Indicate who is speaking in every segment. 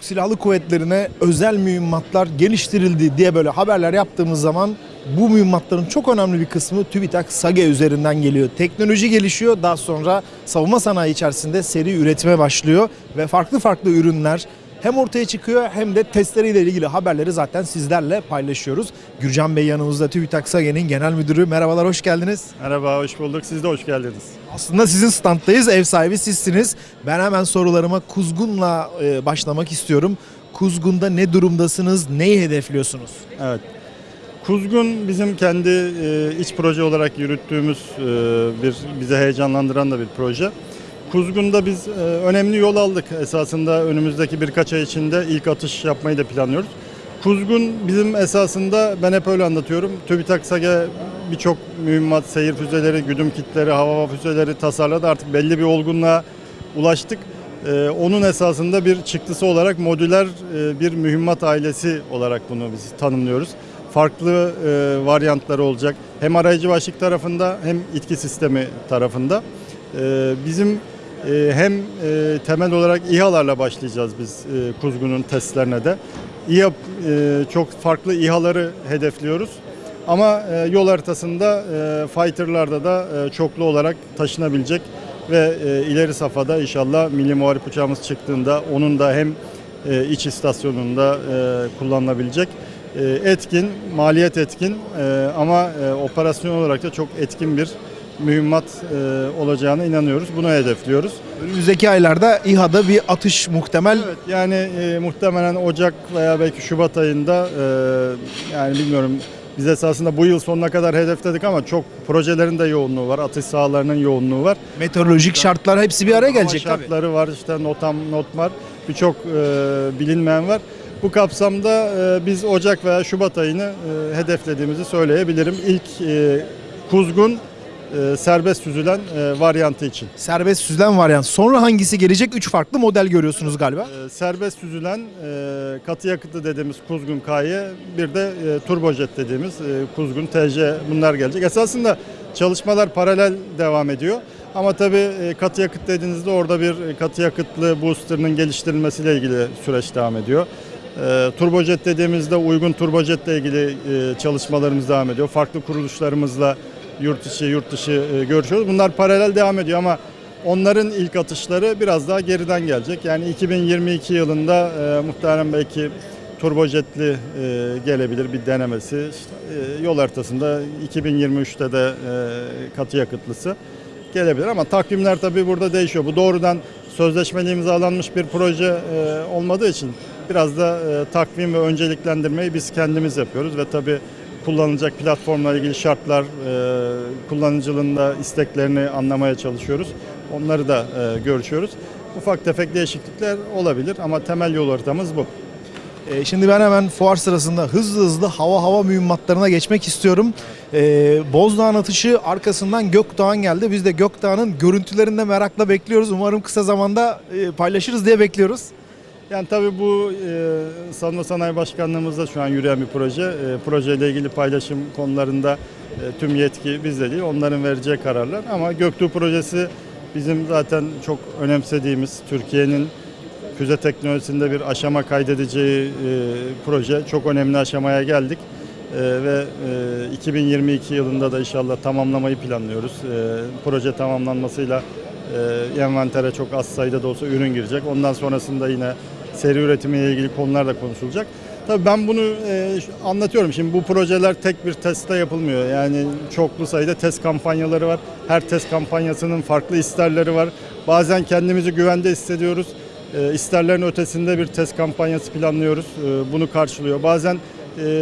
Speaker 1: Silahlı Kuvvetlerine özel mühimmatlar geliştirildi diye böyle haberler yaptığımız zaman bu mühimmatların çok önemli bir kısmı TÜBİTAK SAGE üzerinden geliyor. Teknoloji gelişiyor daha sonra savunma sanayi içerisinde seri üretime başlıyor ve farklı farklı ürünler hem ortaya çıkıyor hem de testleriyle ilgili haberleri zaten sizlerle paylaşıyoruz. Gürcan Bey yanımızda TÜBİTAK SAGE'nin genel müdürü. Merhabalar hoş geldiniz.
Speaker 2: Merhaba, hoş bulduk. Siz de hoş geldiniz.
Speaker 1: Aslında sizin standdayız, ev sahibi sizsiniz. Ben hemen sorularıma Kuzgun'la e, başlamak istiyorum. Kuzgun'da ne durumdasınız, neyi hedefliyorsunuz?
Speaker 2: Evet. Kuzgun bizim kendi e, iç proje olarak yürüttüğümüz e, bir bize heyecanlandıran da bir proje. Kuzgun'da biz e, önemli yol aldık. Esasında önümüzdeki birkaç ay içinde ilk atış yapmayı da planlıyoruz. Kuzgun bizim esasında ben hep öyle anlatıyorum. TÜBİTAK SAGE birçok mühimmat, seyir füzeleri, güdüm kitleri, hava füzeleri tasarladı. Artık belli bir olgunluğa ulaştık. Ee, onun esasında bir çıktısı olarak modüler e, bir mühimmat ailesi olarak bunu biz tanımlıyoruz. Farklı e, varyantları olacak. Hem arayıcı başlık tarafında hem itki sistemi tarafında. Ee, bizim e, hem e, temel olarak İHA'larla başlayacağız biz e, Kuzgun'un testlerine de. İHA e, çok farklı İHA'ları hedefliyoruz. Ama yol haritasında fighter'larda da çoklu olarak taşınabilecek ve ileri safhada inşallah milli muharip uçağımız çıktığında onun da hem iç istasyonunda kullanılabilecek etkin, maliyet etkin ama operasyon olarak da çok etkin bir mühimmat e, olacağına inanıyoruz. Bunu hedefliyoruz.
Speaker 1: Önümüzdeki aylarda İHA'da bir atış muhtemel.
Speaker 2: Evet yani e, muhtemelen Ocak veya belki Şubat ayında e, yani bilmiyorum biz esasında bu yıl sonuna kadar hedefledik ama çok projelerin de yoğunluğu var. Atış sahalarının yoğunluğu var.
Speaker 1: Meteorolojik şartlar hepsi bir araya gelecek tabii.
Speaker 2: şartları var işte notam not var. Birçok e, bilinmeyen var. Bu kapsamda e, biz Ocak veya Şubat ayını e, hedeflediğimizi söyleyebilirim. İlk e, kuzgun e, serbest süzülen e, varyantı için.
Speaker 1: Serbest süzülen varyant. Sonra hangisi gelecek? Üç farklı model görüyorsunuz galiba.
Speaker 2: Ee, serbest süzülen e, katı yakıtlı dediğimiz Kuzgun K'ye bir de e, turbojet dediğimiz e, Kuzgun TC bunlar gelecek. Esasında çalışmalar paralel devam ediyor. Ama tabii e, katı yakıt dediğinizde orada bir e, katı yakıtlı booster'ının geliştirilmesiyle ilgili süreç devam ediyor. E, turbojet dediğimizde uygun turbojetle ilgili e, çalışmalarımız devam ediyor. Farklı kuruluşlarımızla yurt içi yurt dışı e, görüşüyoruz. Bunlar paralel devam ediyor ama Onların ilk atışları biraz daha geriden gelecek. Yani 2022 yılında e, muhtemelen belki turbojetli e, gelebilir bir denemesi. İşte, e, yol haritasında 2023'te de e, katı yakıtlısı gelebilir ama takvimler tabii burada değişiyor. Bu doğrudan sözleşmeli imzalanmış bir proje e, olmadığı için biraz da e, takvim ve önceliklendirmeyi biz kendimiz yapıyoruz ve tabii kullanılacak platformla ilgili şartlar, e, kullanıcılığın da isteklerini anlamaya çalışıyoruz. Onları da e, görüşüyoruz. Ufak tefek değişiklikler olabilir ama temel yol haritamız bu.
Speaker 1: Ee, şimdi ben hemen fuar sırasında hızlı hızlı hava hava mühimmatlarına geçmek istiyorum. Ee, Bozdağ'ın atışı arkasından Gökdağ'ın geldi. Biz de Gökdağ'ın görüntülerinde merakla bekliyoruz. Umarım kısa zamanda e, paylaşırız diye bekliyoruz.
Speaker 2: Yani tabii bu e, Savunma Sanayi Başkanlığımızda şu an yürüyen bir proje. E, projeyle ilgili paylaşım konularında e, tüm yetki bizde değil. Onların vereceği kararlar. Ama Göktuğ projesi bizim zaten çok önemsediğimiz Türkiye'nin füze teknolojisinde bir aşama kaydedeceği e, proje. Çok önemli aşamaya geldik. E, ve e, 2022 yılında da inşallah tamamlamayı planlıyoruz. E, proje tamamlanmasıyla e, envantere çok az sayıda da olsa ürün girecek. Ondan sonrasında yine seri üretimiyle ilgili konular da konuşulacak. Tabii ben bunu e, anlatıyorum. Şimdi bu projeler tek bir testte yapılmıyor. Yani çoklu sayıda test kampanyaları var. Her test kampanyasının farklı isterleri var. Bazen kendimizi güvende hissediyoruz. E, isterlerin ötesinde bir test kampanyası planlıyoruz. E, bunu karşılıyor. Bazen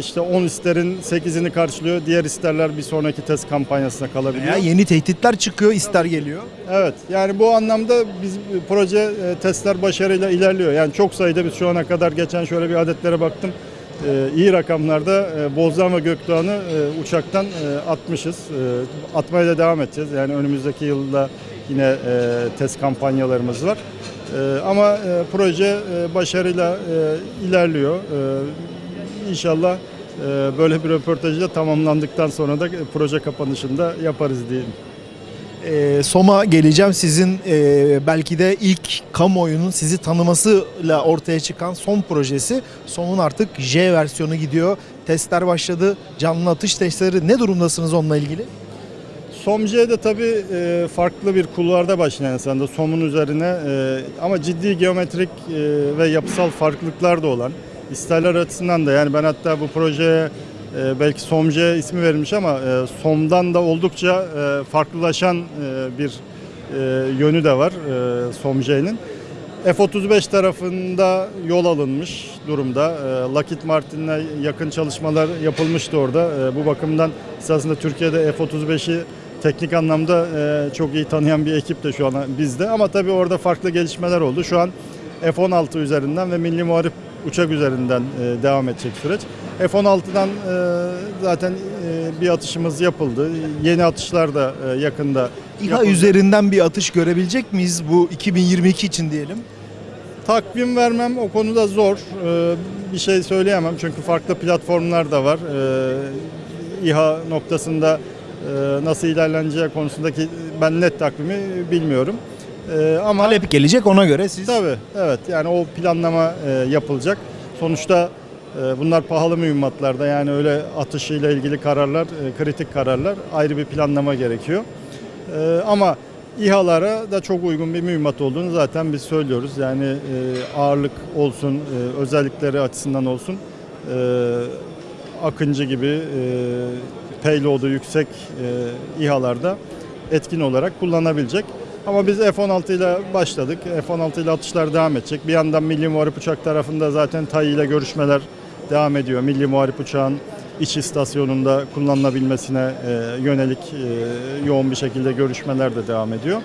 Speaker 2: işte 10 isterin 8'ini karşılıyor. Diğer isterler bir sonraki test kampanyasına kalabiliyor.
Speaker 1: Veya yeni tehditler çıkıyor, ister geliyor.
Speaker 2: Evet yani bu anlamda biz proje e, testler başarıyla ilerliyor. Yani çok sayıda biz şu ana kadar geçen şöyle bir adetlere baktım. E, iyi rakamlarda e, Bozdağ ve Gökdoğan'ı e, uçaktan e, atmışız. E, atmaya da devam edeceğiz. Yani önümüzdeki yılda yine e, test kampanyalarımız var. E, ama e, proje e, başarıyla e, ilerliyor. E, İnşallah e, böyle bir röportajı da tamamlandıktan sonra da proje kapanışında yaparız diyeyim.
Speaker 1: e, Som'a geleceğim. Sizin e, belki de ilk kamuoyunun sizi tanımasıyla ortaya çıkan Som projesi. Som'un artık J versiyonu gidiyor. Testler başladı. Canlı atış testleri. Ne durumdasınız onunla ilgili?
Speaker 2: SOMJ'de tabii e, farklı bir kulvarda başlayan aslında SOM'un üzerine e, ama ciddi geometrik e, ve yapısal farklılıklar da olan isterler açısından da yani ben hatta bu projeye e, belki SOMJ ismi verilmiş ama e, SOM'dan da oldukça e, farklılaşan e, bir e, yönü de var e, SOMJ'nin. F-35 tarafında yol alınmış durumda. E, Lockheed Martin'le yakın çalışmalar yapılmıştı orada. E, bu bakımdan esasında Türkiye'de F-35'i teknik anlamda e, çok iyi tanıyan bir ekip de şu an bizde. Ama tabii orada farklı gelişmeler oldu. Şu an F-16 üzerinden ve Milli Muharip uçak üzerinden e, devam edecek süreç. F-16'dan e, zaten e, bir atışımız yapıldı. Yeni atışlar da e, yakında
Speaker 1: İHA
Speaker 2: yapılacak.
Speaker 1: üzerinden bir atış görebilecek miyiz bu 2022 için diyelim?
Speaker 2: Takvim vermem o konuda zor. Bir şey söyleyemem çünkü farklı platformlar da var. İHA noktasında e, nasıl ilerleneceği konusundaki ben net takvimi bilmiyorum. Ee, ama
Speaker 1: Talep gelecek ona göre siz
Speaker 2: tabii evet yani o planlama e, yapılacak. Sonuçta e, bunlar pahalı mühimmatlarda yani öyle atışıyla ilgili kararlar, e, kritik kararlar ayrı bir planlama gerekiyor. Ee, ama İHA'lara da çok uygun bir mühimmat olduğunu zaten biz söylüyoruz. Yani e, ağırlık olsun, e, özellikleri açısından olsun, e, Akıncı gibi e, payload'u yüksek e, İHA'larda etkin olarak kullanabilecek. Ama biz F-16 ile başladık. F-16 ile atışlar devam edecek. Bir yandan Milli Muharip Uçak tarafında zaten TAI ile görüşmeler devam ediyor. Milli Muharip Uçağın iç istasyonunda kullanılabilmesine e, yönelik e, yoğun bir şekilde görüşmeler de devam ediyor.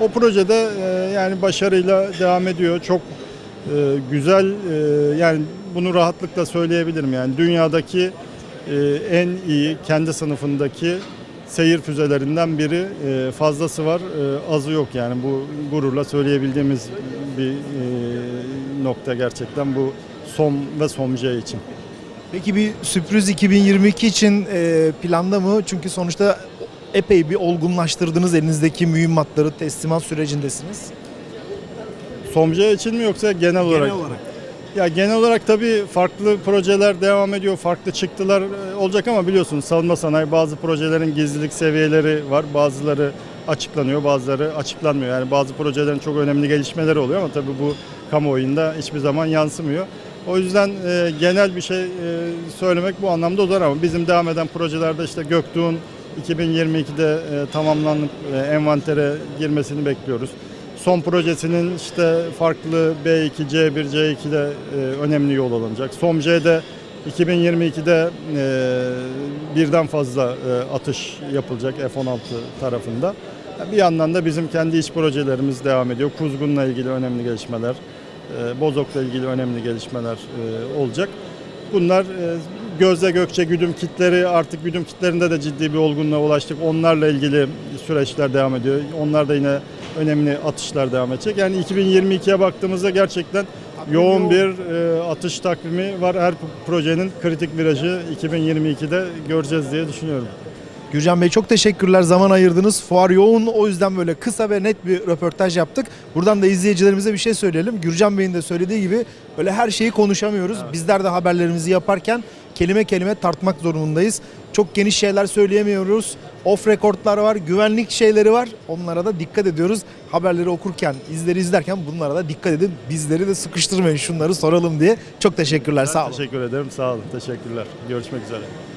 Speaker 2: O projede e, yani başarıyla devam ediyor. Çok e, güzel e, yani bunu rahatlıkla söyleyebilirim. Yani dünyadaki e, en iyi kendi sınıfındaki seyir füzelerinden biri e, fazlası var e, azı yok yani bu gururla söyleyebildiğimiz bir e, nokta gerçekten bu SOM ve SOMC için.
Speaker 1: Peki bir sürpriz 2022 için e, planda mı? Çünkü sonuçta epey bir olgunlaştırdınız elinizdeki mühimmatları teslimat sürecindesiniz.
Speaker 2: SOMC için mi yoksa genel olarak? Ya genel olarak tabii farklı projeler devam ediyor, farklı çıktılar e, olacak ama biliyorsunuz savunma sanayi bazı projelerin gizlilik seviyeleri var. Bazıları açıklanıyor, bazıları açıklanmıyor. Yani bazı projelerin çok önemli gelişmeleri oluyor ama tabii bu kamuoyunda hiçbir zaman yansımıyor. O yüzden e, genel bir şey e, söylemek bu anlamda zor ama bizim devam eden projelerde işte Göktuğ'un 2022'de e, tamamlanıp e, envantere girmesini bekliyoruz. Son projesinin işte farklı B2, C1, C2'de e, önemli yol alınacak. SOMJ'de 2022'de e, birden fazla e, atış yapılacak F-16 tarafında. Bir yandan da bizim kendi iç projelerimiz devam ediyor. Kuzgun'la ilgili önemli gelişmeler, e, Bozok'la ilgili önemli gelişmeler olacak. Bunlar Gözde Gökçe güdüm kitleri artık güdüm kitlerinde de ciddi bir olgunluğa ulaştık. Onlarla ilgili süreçler devam ediyor. Onlar da yine önemli atışlar devam edecek. Yani 2022'ye baktığımızda gerçekten yoğun bir e, atış takvimi var. Her projenin kritik virajı 2022'de göreceğiz diye düşünüyorum.
Speaker 1: Gürcan Bey çok teşekkürler zaman ayırdınız. Fuar yoğun o yüzden böyle kısa ve net bir röportaj yaptık. Buradan da izleyicilerimize bir şey söyleyelim. Gürcan Bey'in de söylediği gibi böyle her şeyi konuşamıyoruz. Bizler de haberlerimizi yaparken kelime kelime tartmak zorundayız. Çok geniş şeyler söyleyemiyoruz. Off rekordlar var, güvenlik şeyleri var. Onlara da dikkat ediyoruz. Haberleri okurken, izleri izlerken bunlara da dikkat edin. Bizleri de sıkıştırmayın şunları soralım diye. Çok teşekkürler. Sağ olun.
Speaker 2: Teşekkür ederim. Sağ olun. Teşekkürler. Görüşmek üzere.